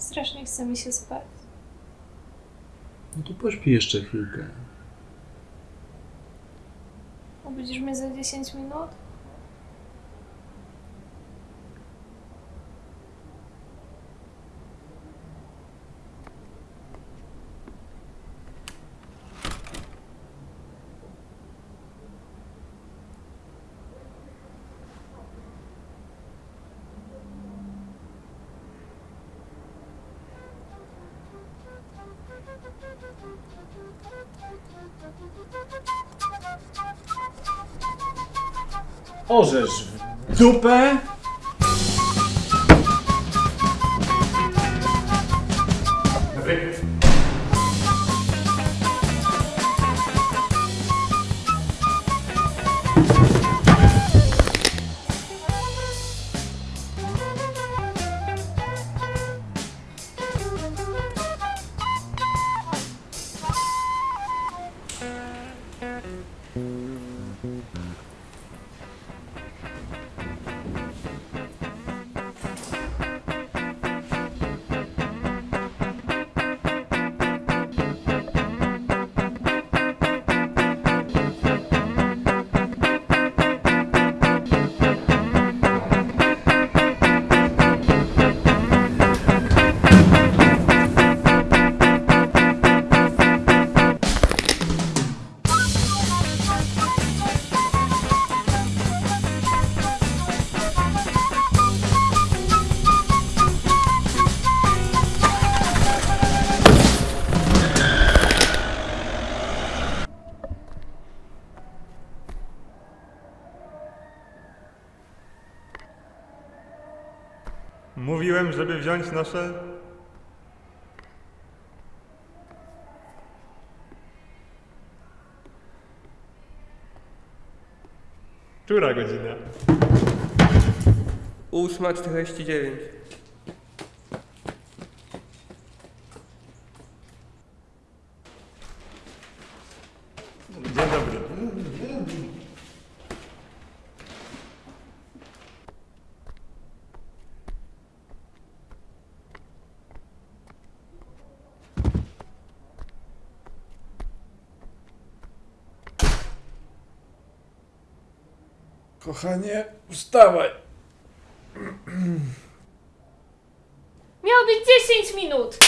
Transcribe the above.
Strasznie chce mi się spać. No to pośpi jeszcze chwilkę. Obudzisz mnie za 10 minut? Orzesz w dupę! Mówiłem, żeby wziąć nasze. Która godzina? 8.49. Dzień dobry. Wstawaj! Miało być 10 minut!